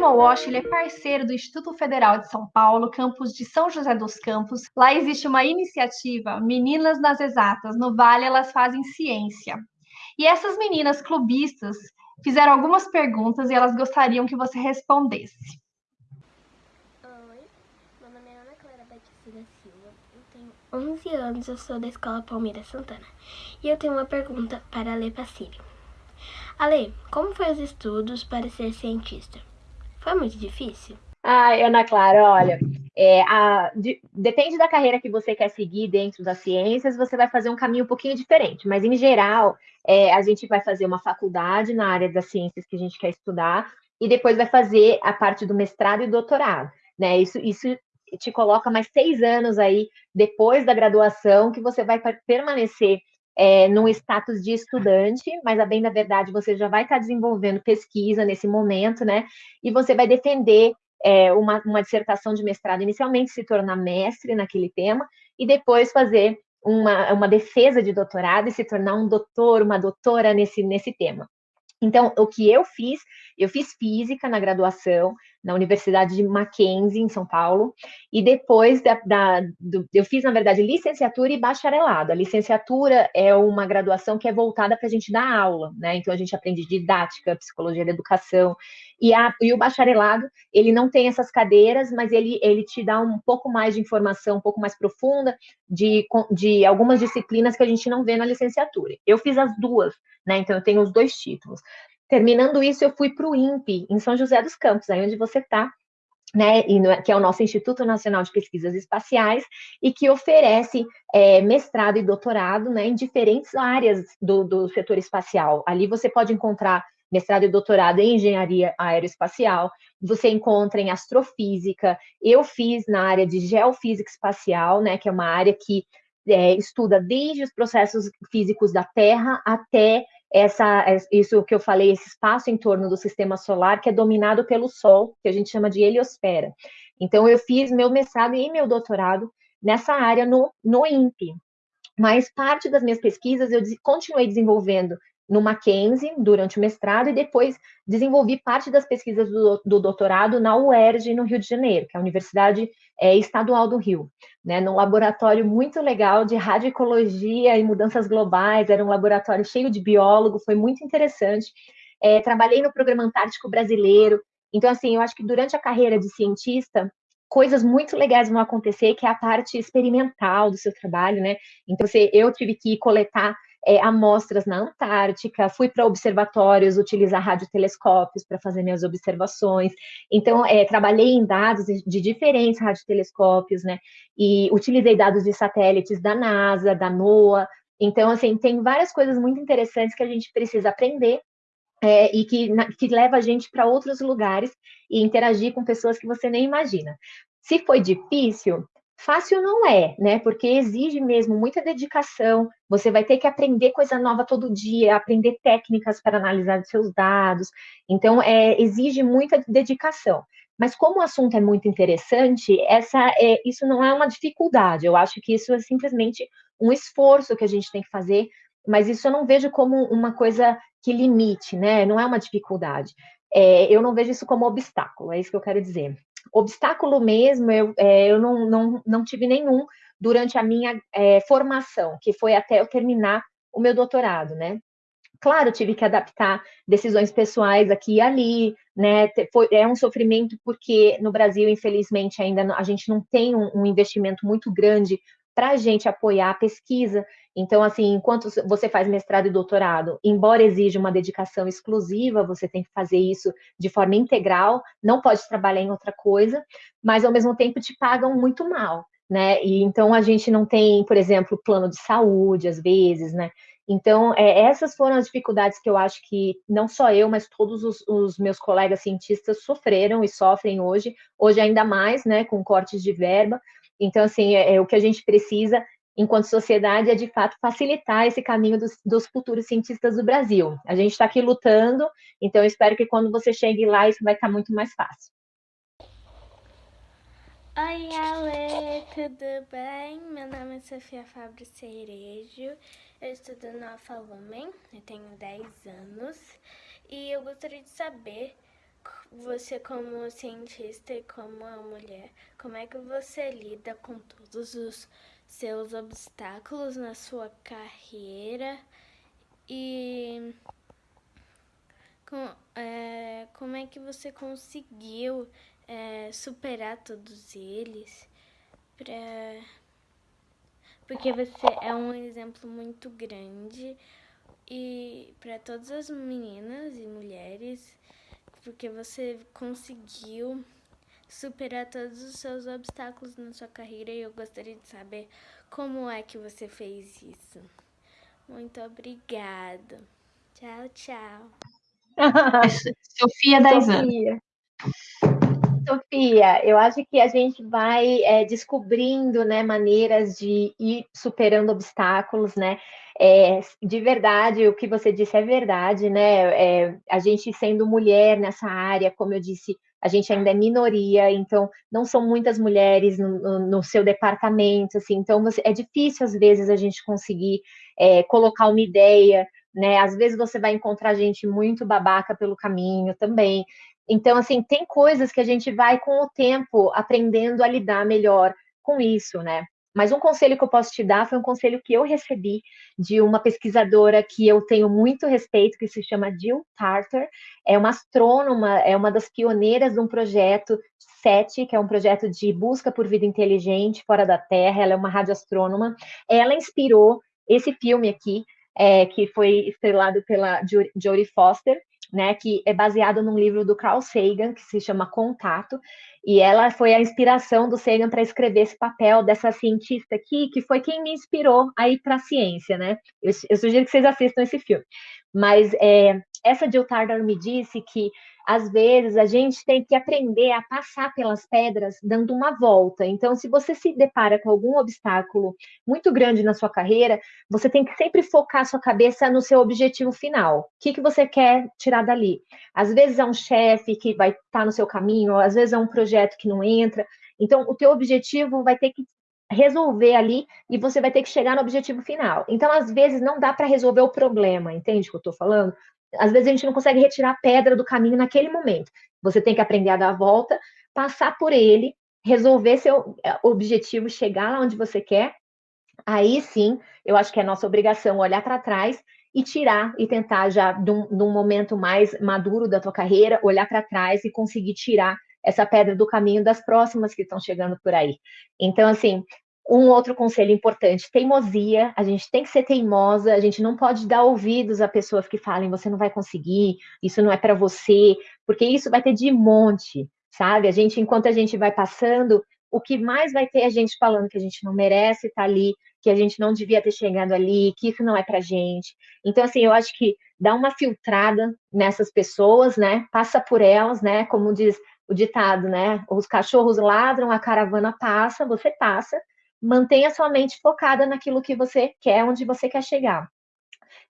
programa WASH ele é parceiro do Instituto Federal de São Paulo, campus de São José dos Campos. Lá existe uma iniciativa, Meninas nas Exatas. No Vale, elas fazem ciência. E essas meninas clubistas fizeram algumas perguntas e elas gostariam que você respondesse. Oi, meu nome é Ana Clara Batista da Silva, eu tenho 11 anos, eu sou da Escola Palmeira Santana. E eu tenho uma pergunta para a Lê Pacílio. Ale, como foi os estudos para ser cientista? Foi muito difícil? Ai, Ana Clara, olha, é, a, de, depende da carreira que você quer seguir dentro das ciências, você vai fazer um caminho um pouquinho diferente, mas em geral, é, a gente vai fazer uma faculdade na área das ciências que a gente quer estudar, e depois vai fazer a parte do mestrado e doutorado, né? Isso, isso te coloca mais seis anos aí depois da graduação que você vai permanecer é, num status de estudante, mas a bem da verdade você já vai estar desenvolvendo pesquisa nesse momento, né? E você vai defender é, uma, uma dissertação de mestrado inicialmente, se tornar mestre naquele tema, e depois fazer uma, uma defesa de doutorado e se tornar um doutor, uma doutora nesse, nesse tema. Então, o que eu fiz, eu fiz física na graduação, na Universidade de Mackenzie, em São Paulo, e depois da, da do, eu fiz, na verdade, licenciatura e bacharelado. A licenciatura é uma graduação que é voltada para a gente dar aula, né? Então, a gente aprende didática, psicologia da educação, e, a, e o bacharelado, ele não tem essas cadeiras, mas ele, ele te dá um pouco mais de informação, um pouco mais profunda de, de algumas disciplinas que a gente não vê na licenciatura. Eu fiz as duas, né? Então, eu tenho os dois títulos. Terminando isso, eu fui para o INPE, em São José dos Campos, aí onde você está, né, que é o nosso Instituto Nacional de Pesquisas Espaciais, e que oferece é, mestrado e doutorado né, em diferentes áreas do, do setor espacial. Ali você pode encontrar mestrado e doutorado em engenharia aeroespacial, você encontra em astrofísica, eu fiz na área de geofísica espacial, né, que é uma área que é, estuda desde os processos físicos da Terra até essa, isso que eu falei, esse espaço em torno do sistema solar que é dominado pelo Sol, que a gente chama de heliosfera. Então, eu fiz meu mestrado e meu doutorado nessa área no, no INPE. Mas parte das minhas pesquisas eu continuei desenvolvendo no Mackenzie durante o mestrado e depois desenvolvi parte das pesquisas do, do doutorado na UERJ, no Rio de Janeiro, que é a Universidade é, Estadual do Rio, né, num laboratório muito legal de radioecologia e mudanças globais, era um laboratório cheio de biólogo, foi muito interessante. É, trabalhei no Programa Antártico Brasileiro, então, assim, eu acho que durante a carreira de cientista, coisas muito legais vão acontecer, que é a parte experimental do seu trabalho, né? Então, você, eu tive que coletar é, amostras na Antártica, fui para observatórios utilizar radiotelescópios para fazer minhas observações. Então, é, trabalhei em dados de, diferentes radiotelescópios, né? E utilizei dados de satélites da NASA, da NOAA. Então, assim, tem várias coisas muito interessantes que a gente precisa aprender é, e que, na, que leva a gente para outros lugares e interagir com pessoas que você nem imagina. Se foi difícil, Fácil não é, né? Porque exige mesmo muita dedicação. Você vai ter que aprender coisa nova todo dia, aprender técnicas para analisar os seus dados. Então, é, exige muita dedicação. Mas como o assunto é muito interessante, essa é, isso não é uma dificuldade. Eu acho que isso é simplesmente um esforço que a gente tem que fazer. Mas isso eu não vejo como uma coisa que limite, né? Não é uma dificuldade. É, eu não vejo isso como obstáculo. É isso que eu quero dizer. Obstáculo mesmo, eu, é, eu não, não, não tive nenhum durante a minha é, formação, que foi até eu terminar o meu doutorado, né? Claro, tive que adaptar decisões pessoais aqui e ali, né? Foi, é um sofrimento porque no Brasil, infelizmente, ainda a gente não tem um, um investimento muito grande para a gente apoiar a pesquisa. Então, assim, enquanto você faz mestrado e doutorado, embora exija uma dedicação exclusiva, você tem que fazer isso de forma integral, não pode trabalhar em outra coisa, mas ao mesmo tempo te pagam muito mal, né? E então a gente não tem, por exemplo, plano de saúde, às vezes, né? Então, é, essas foram as dificuldades que eu acho que não só eu, mas todos os, os, meus colegas cientistas sofreram e sofrem hoje, hoje ainda mais, né, com cortes de verba. Então, assim, é, é o que a gente precisa enquanto sociedade, é de fato facilitar esse caminho dos, dos futuros cientistas do Brasil. A gente está aqui lutando, então eu espero que quando você chegue lá, isso vai estar tá muito mais fácil. Oi, Ale, tudo bem? Meu nome é Sofia Fabro Cerejo, eu estudo no Alfa Lumen, eu tenho 10 anos, e eu gostaria de saber você como cientista e como mulher, como é que você lida com todos os seus obstáculos na sua carreira e com, é, como é que você conseguiu é, superar todos eles? Pra, porque você é um exemplo muito grande e para todas as meninas e mulheres porque você conseguiu superar todos os seus obstáculos na sua carreira e eu gostaria de saber como é que você fez isso. Muito obrigada. Tchau, tchau. Sofia 10 anos. Sofia, eu acho que a gente vai é, descobrindo né, maneiras de ir superando obstáculos, né? É, de verdade, o que você disse é verdade, né? É, a gente sendo mulher nessa área, como eu disse, a gente ainda é minoria, então não são muitas mulheres no, no, seu departamento, assim, então você, é difícil às vezes a gente conseguir é, colocar uma ideia, né? Às vezes você vai encontrar gente muito babaca pelo caminho também. Então, assim, tem coisas que a gente vai com o tempo aprendendo a lidar melhor com isso, né? Mas um conselho que eu posso te dar foi um conselho que eu recebi de uma pesquisadora que eu tenho muito respeito, que se chama Jill Tarter. É uma astrônoma, é uma das pioneiras de um projeto SET, que é um projeto de busca por vida inteligente fora da Terra. Ela é uma radioastrônoma. Ela inspirou esse filme aqui, é, que foi estrelado pela Jodie Foster, né, que é baseado num livro do Carl Sagan, que se chama Contato, e ela foi a inspiração do Sagan para escrever esse papel dessa cientista aqui, que foi quem me inspirou a ir para a ciência, né? Eu, eu, sugiro que vocês assistam esse filme. Mas é, essa Jill Tarter me disse que às vezes a gente tem que aprender a passar pelas pedras dando uma volta. Então, se você se depara com algum obstáculo muito grande na sua carreira, você tem que sempre focar sua cabeça no seu objetivo final. O que, que você quer tirar dali? Às vezes é um chefe que vai estar tá no seu caminho, às vezes é um projeto que não entra. Então, o teu objetivo vai ter que resolver ali e você vai ter que chegar no objetivo final. Então, às vezes, não dá para resolver o problema, entende o que eu estou falando? Às vezes a gente não consegue retirar a pedra do caminho naquele momento. Você tem que aprender a dar a volta, passar por ele, resolver seu eh, objetivo, chegar lá onde você quer. Aí sim, eu acho que é nossa obrigação olhar para trás e tirar e tentar já de um, de um momento mais maduro da tua carreira, olhar para trás e conseguir tirar essa pedra do caminho das próximas que estão chegando por aí. Então, assim, um outro conselho importante, teimosia, a gente tem que ser teimosa, a gente não pode dar ouvidos a pessoas que falem, você não vai conseguir, isso não é para você, porque isso vai ter de monte, sabe? A gente, enquanto a gente vai passando, o que mais vai ter a gente falando que a gente não merece estar ali, que a gente não devia ter chegado ali, que isso não é pra gente. Então, assim, eu acho que dá uma filtrada nessas pessoas, né? Passa por elas, né? Como diz o ditado, né? Os cachorros ladram, a caravana passa, você passa, mantenha sua mente focada naquilo que você quer, onde você quer chegar.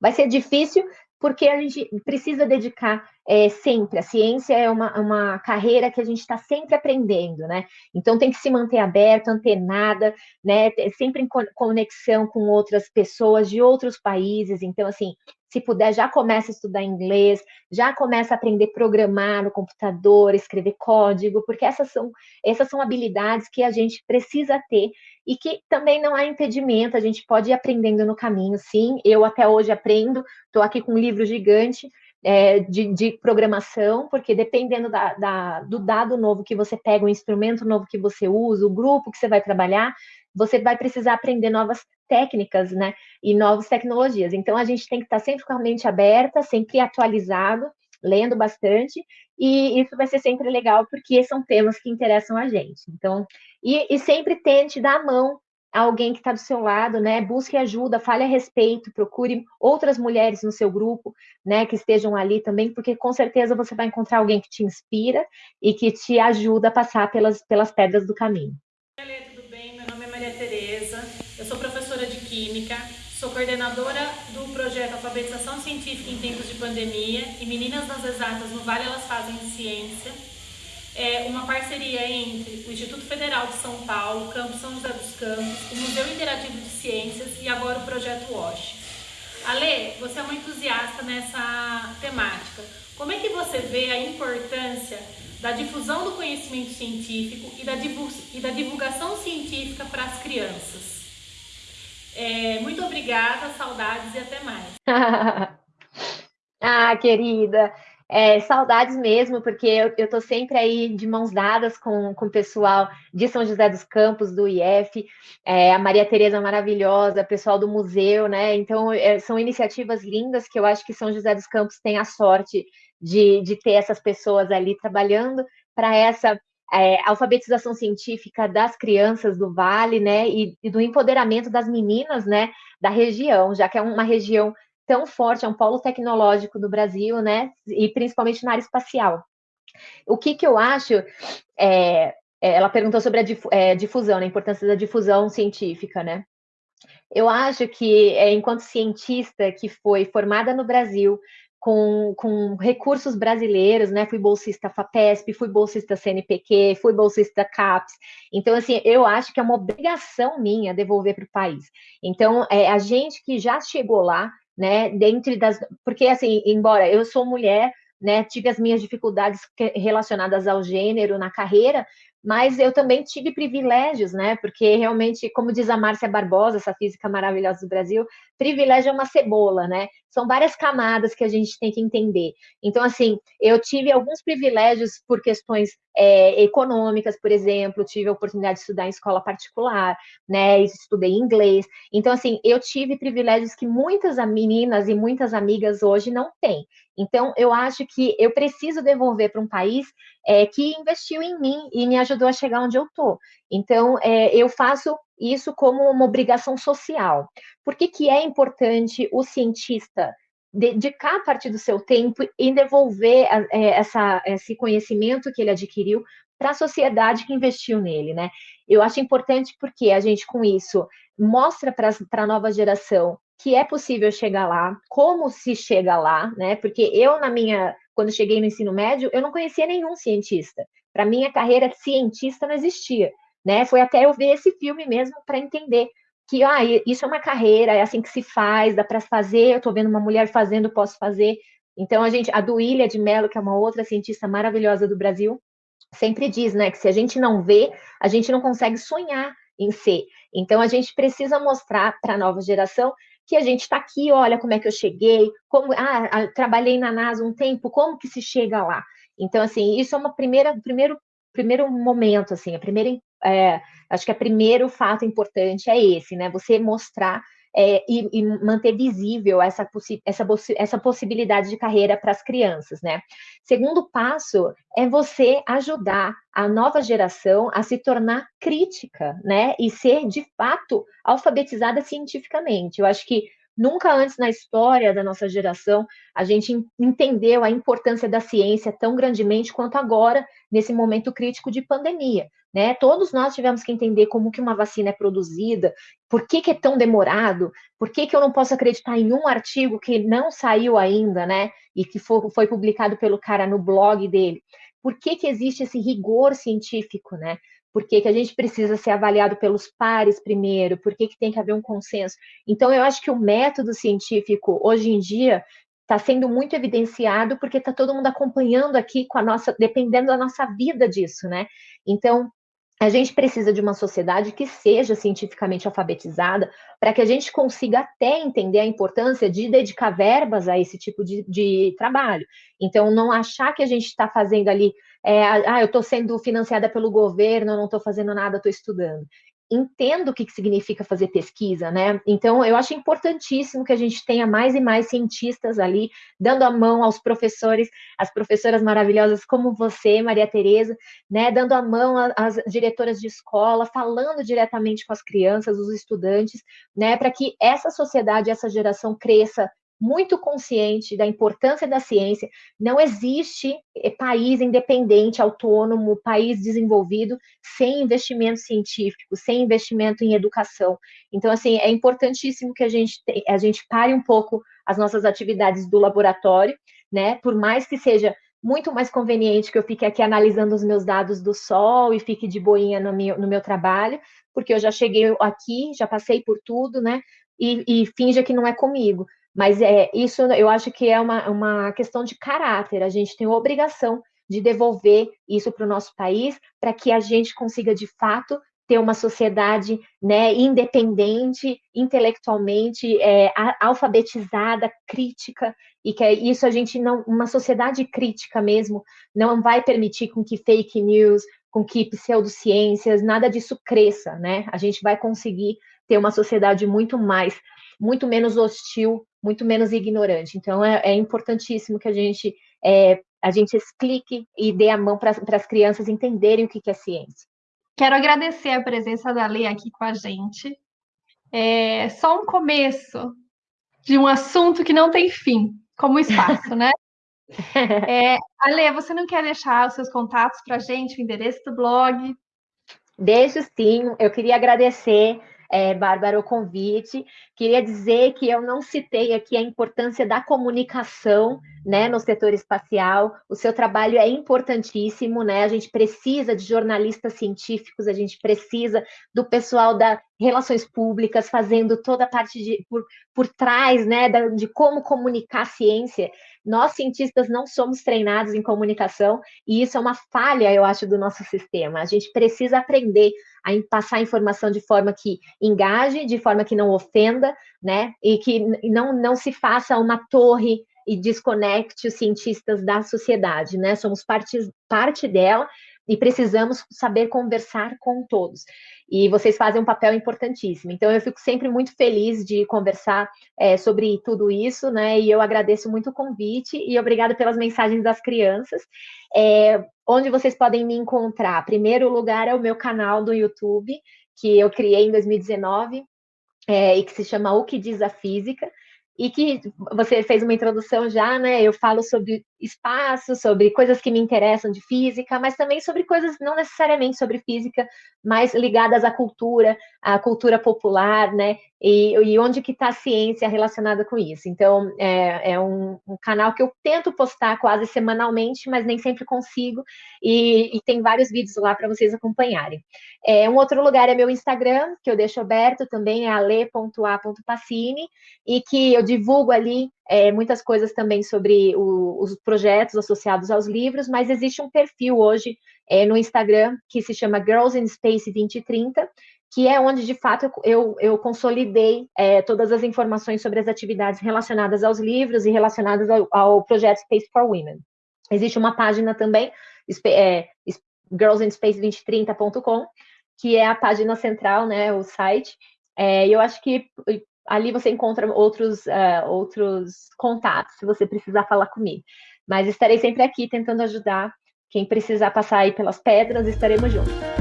Vai ser difícil porque a gente precisa dedicar é, sempre. A ciência é uma, uma carreira que a gente está sempre aprendendo, né? Então tem que se manter aberto, antenada, né? Sempre em conexão com outras pessoas de outros países. Então, assim, se puder, já começa a estudar inglês, já começa a aprender a programar no computador, escrever código, porque essas são, essas são habilidades que a gente precisa ter e que também não há impedimento, a gente pode ir aprendendo no caminho, sim. Eu até hoje aprendo, estou aqui com um livro gigante, é, de, de, programação, porque dependendo da, da, do dado novo que você pega, o instrumento novo que você usa, o grupo que você vai trabalhar, você vai precisar aprender novas técnicas, né? E novas tecnologias. Então, a gente tem que estar sempre com a mente aberta, sempre atualizado, lendo bastante, e isso vai ser sempre legal, porque são temas que interessam a gente. Então, e, e sempre tente dar a mão a alguém que está do seu lado, né? Busque ajuda, fale a respeito, procure outras mulheres no seu grupo, né? Que estejam ali também, porque com certeza você vai encontrar alguém que te inspira e que te ajuda a passar pelas, pelas pedras do caminho. Química, sou coordenadora do projeto Alfabetização Científica em Tempos de Pandemia e Meninas nas Exatas no Vale Elas Fazem Ciência. É uma parceria entre o Instituto Federal de São Paulo, Campo São José dos Campos, o Museu Interativo de Ciências e agora o Projeto WASH. Ale, você é uma entusiasta nessa temática. Como é que você vê a importância da difusão do conhecimento científico e da divulgação científica para as crianças? É, muito obrigada, saudades e até mais. ah, querida, é, saudades mesmo, porque eu, estou sempre aí de mãos dadas com, com o pessoal de São José dos Campos, do IF, é, a Maria Tereza maravilhosa, pessoal do museu, né? Então, é, são iniciativas lindas que eu acho que São José dos Campos tem a sorte de, de ter essas pessoas ali trabalhando para essa é, alfabetização científica das crianças do Vale, né? E, e do empoderamento das meninas, né? Da região, já que é uma região tão forte, é um polo tecnológico do Brasil, né? E principalmente na área espacial. O que, que eu acho, é, é ela perguntou sobre a é, difusão, né, a importância da difusão científica, né? Eu acho que, é, enquanto cientista que foi formada no Brasil, com, com, recursos brasileiros, né? Fui bolsista FAPESP, fui bolsista CNPq, fui bolsista CAPES. Então, assim, eu acho que é uma obrigação minha devolver para o país. Então, é, a gente que já chegou lá, né? Dentro das. Porque, assim, embora eu sou mulher, né? Tive as minhas dificuldades relacionadas ao gênero na carreira, mas eu também tive privilégios, né? Porque realmente, como diz a Márcia Barbosa, essa física maravilhosa do Brasil, privilégio é uma cebola, né? São várias camadas que a gente tem que entender. Então, assim, eu tive alguns privilégios por questões é, econômicas, por exemplo, tive a oportunidade de estudar em escola particular, né? Estudei inglês. Então, assim, eu tive privilégios que muitas meninas e muitas amigas hoje não têm. Então, eu acho que eu preciso devolver para um país é, que investiu em mim e me ajudou a chegar onde eu estou. Então, é, eu faço isso como uma obrigação social. Por que, que é importante o cientista dedicar parte do seu tempo em devolver é, essa, esse conhecimento que ele adquiriu para a sociedade que investiu nele, né? Eu acho importante porque a gente, com isso, mostra para a nova geração que é possível chegar lá, como se chega lá, né? Porque eu, na minha, quando cheguei no ensino médio, eu não conhecia nenhum cientista. Para mim, a carreira cientista não existia, né? Foi até eu ver esse filme mesmo para entender que ah, isso é uma carreira, é assim que se faz, dá para fazer. Eu estou vendo uma mulher fazendo, posso fazer. Então, a gente, a Duília de Mello, que é uma outra cientista maravilhosa do Brasil, sempre diz, né, que se a gente não vê, a gente não consegue sonhar em ser. Então, a gente precisa mostrar para a nova geração que a gente está aqui, olha como é que eu cheguei, como ah, trabalhei na NASA um tempo, como que se chega lá. Então, assim, isso é uma primeira, primeiro, primeiro momento, assim, a primeira, é, acho que o primeiro fato importante é esse, né? Você mostrar é, e, e, manter visível essa, essa, essa possibilidade de carreira para as crianças, né? Segundo passo é você ajudar a nova geração a se tornar crítica, né? E ser de fato alfabetizada cientificamente. Eu acho que Nunca antes na história da nossa geração a gente entendeu a importância da ciência tão grandemente quanto agora, nesse momento crítico de pandemia. Né? Todos nós tivemos que entender como que uma vacina é produzida, por que, que é tão demorado, por que, que eu não posso acreditar em um artigo que não saiu ainda, né? E que foi, foi publicado pelo cara no blog dele. Por que, que existe esse rigor científico, né? Por que, que a gente precisa ser avaliado pelos pares primeiro? Por que, que tem que haver um consenso? Então, eu acho que o método científico, hoje em dia, está sendo muito evidenciado porque está todo mundo acompanhando aqui com a nossa, dependendo da nossa vida disso, né? Então, a gente precisa de uma sociedade que seja cientificamente alfabetizada para que a gente consiga até entender a importância de dedicar verbas a esse tipo de, de trabalho. Então, não achar que a gente está fazendo ali, é, ah, eu estou sendo financiada pelo governo, eu não estou fazendo nada, estou estudando entendo o que, significa fazer pesquisa, né? Então, eu acho importantíssimo que a gente tenha mais e mais cientistas ali, dando a mão aos professores, as professoras maravilhosas como você, Maria Tereza, né? Dando a mão às diretoras de escola, falando diretamente com as crianças, os estudantes, né? Para que essa sociedade, essa geração cresça muito consciente da importância da ciência. Não existe eh, país independente, autônomo, país desenvolvido sem investimento científico, sem investimento em educação. Então, assim, é importantíssimo que a gente, a gente pare um pouco as nossas atividades do laboratório, né? Por mais que seja muito mais conveniente que eu fique aqui analisando os meus dados do sol e fique de boinha no meu, no meu trabalho, porque eu já cheguei aqui, já passei por tudo, né? E, e finja que não é comigo Mas é isso eu acho que é uma, uma questão de caráter. A gente tem obrigação de devolver isso para o nosso país para que a gente consiga, de fato, ter uma sociedade né, independente, intelectualmente é, alfabetizada, crítica, e que isso a gente não, uma sociedade crítica mesmo, não vai permitir com que fake news, com que pseudociências, nada disso cresça, né? A gente vai conseguir ter uma sociedade muito mais, muito menos hostil, muito menos ignorante. Então é, é importantíssimo que a gente é, a gente explique e dê a mão para as crianças entenderem o que, que é ciência. Quero agradecer a presença da Lê aqui com a gente. É só um começo de um assunto que não tem fim, como o espaço, né? É, Ale, você não quer deixar os seus contatos para a gente, o endereço do blog? Deixo sim. Eu queria agradecer é, Bárbara, o convite. Queria dizer que eu não citei aqui a importância da comunicação né, no setor espacial. O seu trabalho é importantíssimo, né? A gente precisa de jornalistas científicos, a gente precisa do pessoal da relações públicas fazendo toda a parte de por, por trás, né, de como comunicar ciência. Nós, cientistas, não somos treinados em comunicação, e isso é uma falha, eu acho, do nosso sistema. A gente precisa aprender a passar informação de forma que engaje, de forma que não ofenda, né? E que não, não se faça uma torre e desconecte os cientistas da sociedade, né? Somos parte, parte dela e precisamos saber conversar com todos. E vocês fazem um papel importantíssimo. Então, eu fico sempre muito feliz de conversar é, sobre tudo isso, né? E eu agradeço muito o convite e obrigada pelas mensagens das crianças. É, onde vocês podem me encontrar? Primeiro lugar é o meu canal do YouTube, que eu criei em 2019, é, e que se chama O Que Diz a Física e que você fez uma introdução já, né? Eu falo sobre espaço, sobre coisas que me interessam de física, mas também sobre coisas não necessariamente sobre física, mas ligadas à cultura, à cultura popular, né? E, e onde que está a ciência relacionada com isso. Então, é, é um, um, canal que eu tento postar quase semanalmente, mas nem sempre consigo, e, e tem vários vídeos lá para vocês acompanharem. É, um outro lugar é meu Instagram, que eu deixo aberto também, é ale.a.pacini, e que eu divulgo ali é, muitas coisas também sobre o, os projetos associados aos livros, mas existe um perfil hoje é, no Instagram que se chama Girls in Space 2030, que é onde, de fato, eu, eu consolidei é, todas as informações sobre as atividades relacionadas aos livros e relacionadas ao, ao projeto Space for Women. Existe uma página também, é, girlsinspace2030.com, que é a página central, né, o site. É, eu acho que ali você encontra outros, uh, outros contatos, se você precisar falar comigo. Mas estarei sempre aqui tentando ajudar. Quem precisar passar aí pelas pedras, estaremos juntos.